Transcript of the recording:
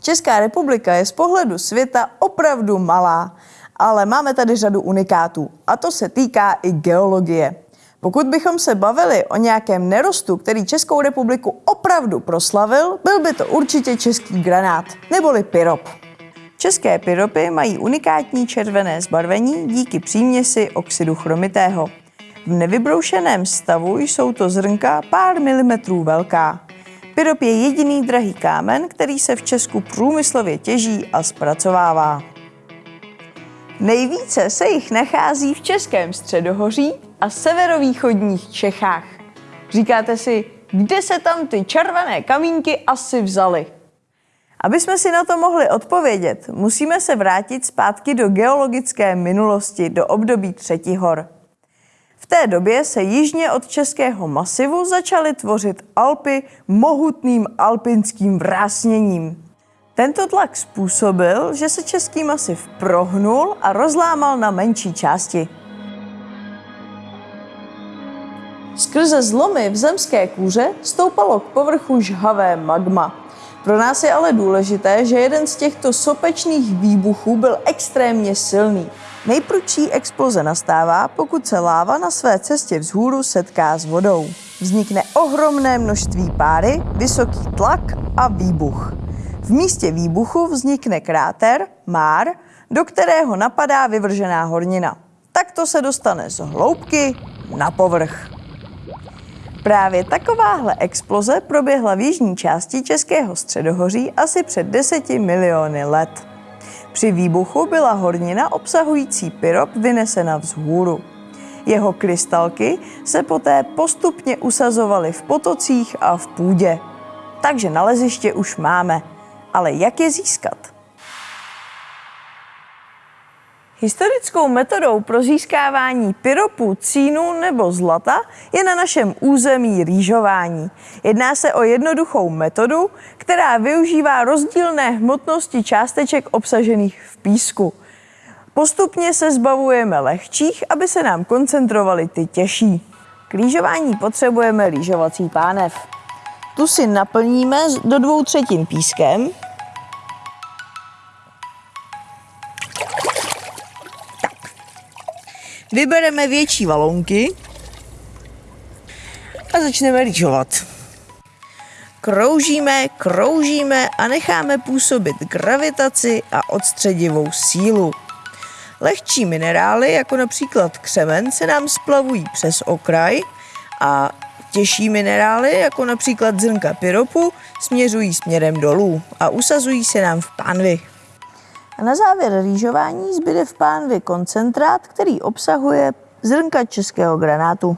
Česká republika je z pohledu světa opravdu malá, ale máme tady řadu unikátů a to se týká i geologie. Pokud bychom se bavili o nějakém nerostu, který Českou republiku opravdu proslavil, byl by to určitě český granát, neboli pyrop. České pyropy mají unikátní červené zbarvení díky příměsi oxidu chromitého. V nevybroušeném stavu jsou to zrnka pár milimetrů velká. Pyrop je jediný drahý kámen, který se v Česku průmyslově těží a zpracovává. Nejvíce se jich nachází v Českém středohoří a severovýchodních Čechách. Říkáte si, kde se tam ty červené kamínky asi vzaly? Aby jsme si na to mohli odpovědět, musíme se vrátit zpátky do geologické minulosti, do období třetí hor. V té době se jižně od Českého masivu začaly tvořit Alpy mohutným alpinským vrásněním. Tento tlak způsobil, že se Český masiv prohnul a rozlámal na menší části. Skrze zlomy v zemské kůře stoupalo k povrchu žhavé magma. Pro nás je ale důležité, že jeden z těchto sopečných výbuchů byl extrémně silný. Nejprudší exploze nastává, pokud se láva na své cestě vzhůru setká s vodou. Vznikne ohromné množství páry, vysoký tlak a výbuch. V místě výbuchu vznikne kráter, már, do kterého napadá vyvržená hornina. Takto se dostane z hloubky na povrch. Právě takováhle exploze proběhla v jižní části Českého středohoří asi před 10 miliony let. Při výbuchu byla hornina obsahující pyrop vynesena vzhůru. Jeho krystalky se poté postupně usazovaly v potocích a v půdě. Takže naleziště už máme. Ale jak je získat? Historickou metodou pro získávání pyropu, cínu nebo zlata je na našem území rýžování. Jedná se o jednoduchou metodu, která využívá rozdílné hmotnosti částeček obsažených v písku. Postupně se zbavujeme lehčích, aby se nám koncentrovaly ty těžší. K rýžování potřebujeme rýžovací pánev. Tu si naplníme do dvou třetin pískem Vybereme větší valonky a začneme rýžovat. Kroužíme, kroužíme a necháme působit gravitaci a odstředivou sílu. Lehčí minerály, jako například křemen, se nám splavují přes okraj a těžší minerály, jako například zrnka pyropu, směřují směrem dolů a usazují se nám v pánvi. A na závěr rýžování zbyde v pánvi koncentrát, který obsahuje zrnka českého granátu.